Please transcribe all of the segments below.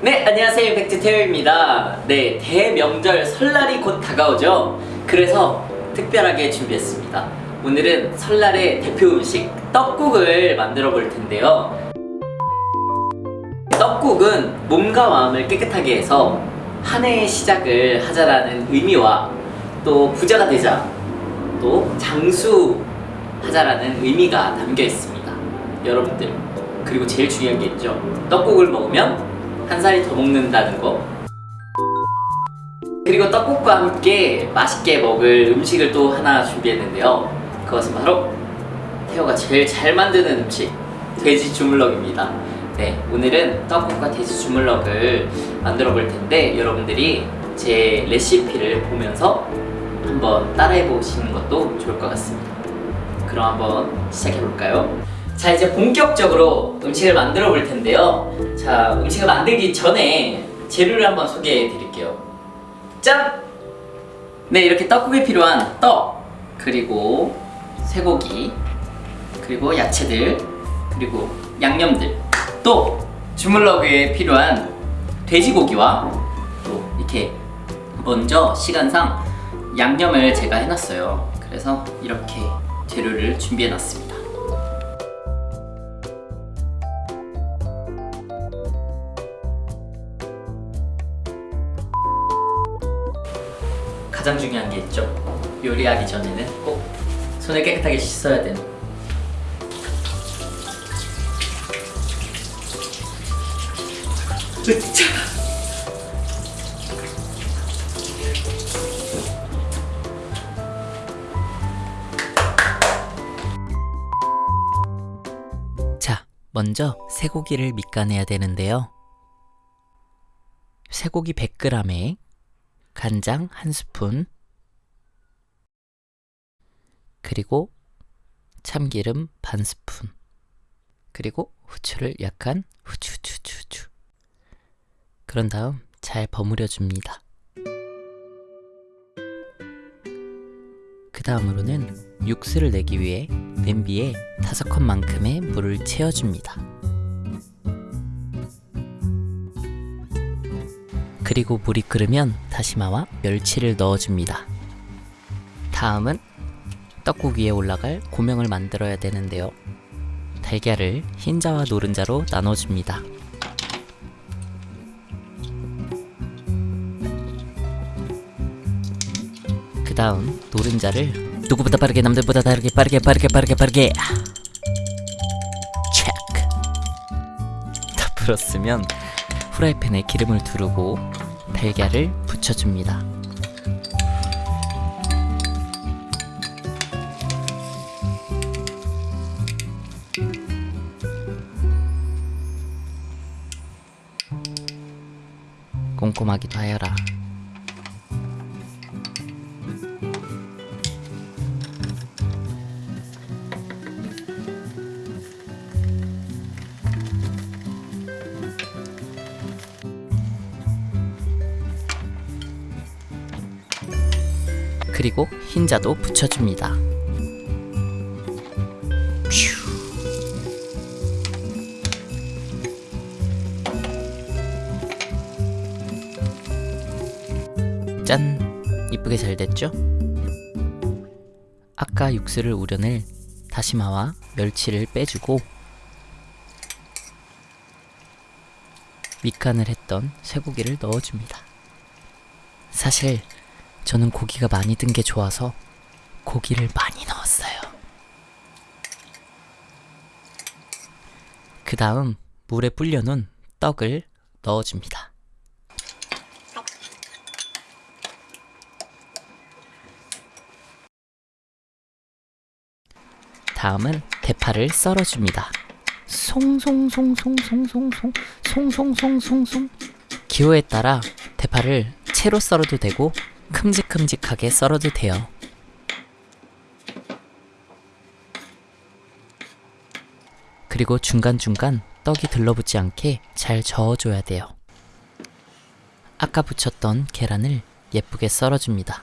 네, 안녕하세요. 백지 태호입니다. 네, 대명절 설날이 곧 다가오죠. 그래서 특별하게 준비했습니다. 오늘은 설날의 대표 음식 떡국을 만들어 볼 텐데요. 떡국은 몸과 마음을 깨끗하게 해서 한 해의 시작을 하자라는 의미와 또 부자가 되자, 또 장수하자라는 의미가 담겨 있습니다. 여러분들, 그리고 제일 중요한 게 있죠. 떡국을 먹으면 한 살이 더 먹는다는 거. 그리고 떡국과 함께 맛있게 먹을 음식을 또 하나 준비했는데요. 그것은 바로 태호가 제일 잘 만드는 음식, 돼지 주물럭입니다. 네, 오늘은 떡국과 돼지 주물럭을 만들어 볼 텐데 여러분들이 제 레시피를 보면서 한번 따라해 보시는 것도 좋을 것 같습니다. 그럼 한번 시작해 볼까요? 자 이제 본격적으로 음식을 만들어 볼 텐데요 자 음식을 만들기 전에 재료를 한번 소개해 드릴게요. 짠! 네 이렇게 떡국에 필요한 떡 그리고 쇠고기 그리고 야채들 그리고 양념들. 또 주물럭에 필요한 돼지고기와 또 이렇게 먼저 시간상 양념을 제가 해놨어요. 그래서 이렇게 재료를 준비해 놨습니다 가장 중요한 게 있죠 요리하기 전에는 꼭 손을 깨끗하게 씻어야 되는 으차. 자, 먼저 쇠고기를 밑간해야 되는데요. 쇠고기 100g에 간장 한 스푼. 그리고 참기름 반 스푼. 그리고 후추를 약간 후추 후추 후추 후추. 그런 다음 잘 버무려 줍니다. 그 다음으로는 육수를 내기 위해 냄비에 다섯 컵만큼의 물을 채워줍니다 그리고 물이 끓으면 다시마와 멸치를 넣어줍니다. 다음은 떡국 위에 올라갈 고명을 만들어야 되는데요. 달걀을 흰자와 노른자로 나눠줍니다. 그 다음 노른자를 누구보다 빠르게 남들보다 다르게 빠르게 빠르게 빠르게 빠르게 체크 다 풀었으면 프라이팬에 기름을 두르고 달걀을 붙여줍니다. 꼼꼼하기도 하여라. 그리고 흰자도 붙여줍니다. 퓨. 짠! 이쁘게 잘 됐죠? 아까 육수를 우려낼 다시마와 멸치를 빼주고 밑간을 했던 쇠고기를 넣어줍니다. 사실 저는 고기가 많이 든 게 좋아서 고기를 많이 넣었어요. 그 다음 물에 불려놓은 떡을 넣어줍니다. 다음은 대파를 썰어줍니다. 송송송송송송송 송송송송송 기호에 따라 대파를 채로 썰어도 되고 큼직큼직하게 썰어도 돼요. 그리고 중간중간 떡이 들러붙지 않게 잘 저어줘야 돼요. 아까 붙였던 계란을 예쁘게 썰어줍니다.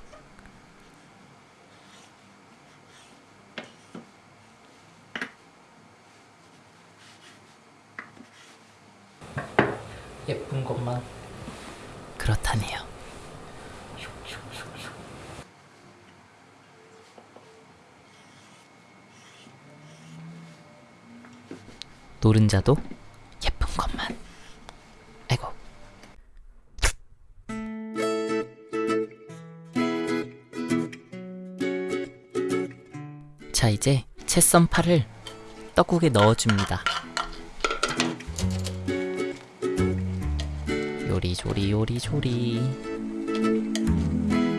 예쁜 것만. 그렇다네요. 노른자도 예쁜 것만. 아이고. 자, 이제 채썬 파를 떡국에 넣어줍니다. 요리조리 요리조리.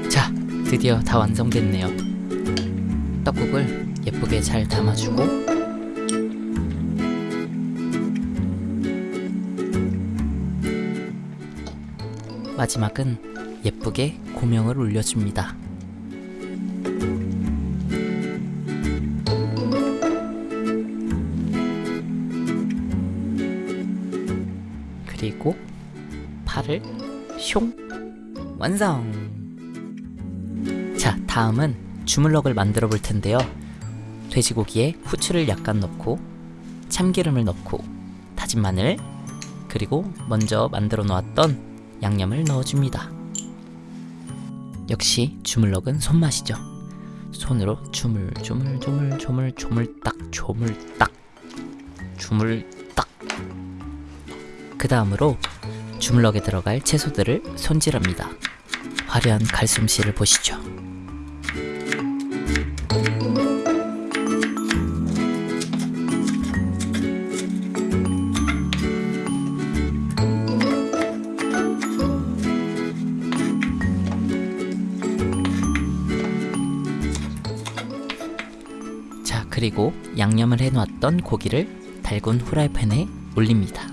자, 드디어 다 완성됐네요. 떡국을 예쁘게 잘 담아주고 마지막은 예쁘게 고명을 올려줍니다. 그리고 팔을 숑 완성. 자, 다음은 주물럭을 만들어 볼 텐데요. 돼지고기에 후추를 약간 넣고 참기름을 넣고 다진 마늘 그리고 먼저 만들어 놓았던 양념을 넣어줍니다. 역시 주물럭은 손맛이죠. 손으로 주물 주물 주물 주물 조물딱 조물딱 주물딱 그 다음으로 주물럭에 들어갈 채소들을 손질합니다. 화려한 갈솜씨를 보시죠. 그리고 양념을 해놓았던 고기를 달군 후라이팬에 올립니다.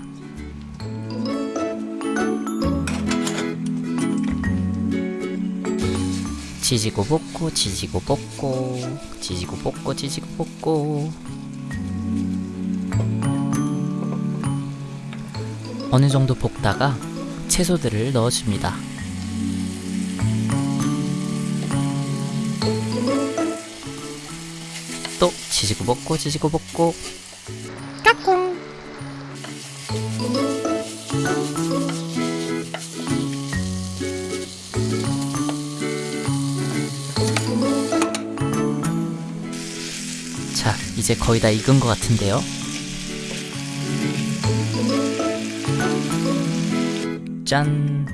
지지고 볶고 지지고 볶고 지지고 볶고 지지고 볶고 어느 정도 볶다가 채소들을 넣어줍니다. 또 지지고 볶고 지지고 볶고. 까꿍. 자 이제 거의 다 익은 것 같은데요. 짠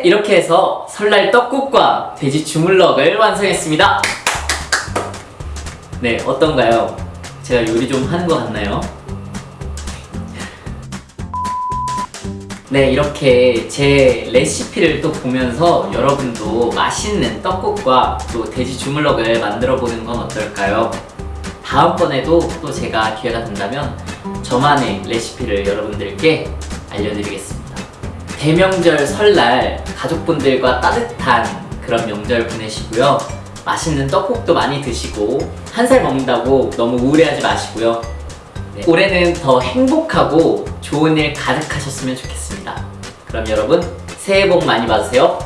네, 이렇게 해서 설날 떡국과 돼지 주물럭을 완성했습니다. 네, 어떤가요? 제가 요리 좀 하는 것 같나요? 네, 이렇게 제 레시피를 또 보면서 여러분도 맛있는 떡국과 또 돼지 주물럭을 만들어 보는 건 어떨까요? 다음번에도 또 제가 기회가 된다면 저만의 레시피를 여러분들께 알려드리겠습니다. 대명절 설날 가족분들과 따뜻한 그런 명절 보내시고요. 맛있는 떡국도 많이 드시고 한 살 먹는다고 너무 우울해하지 마시고요. 네, 올해는 더 행복하고 좋은 일 가득하셨으면 좋겠습니다. 그럼 여러분 새해 복 많이 받으세요.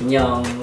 안녕.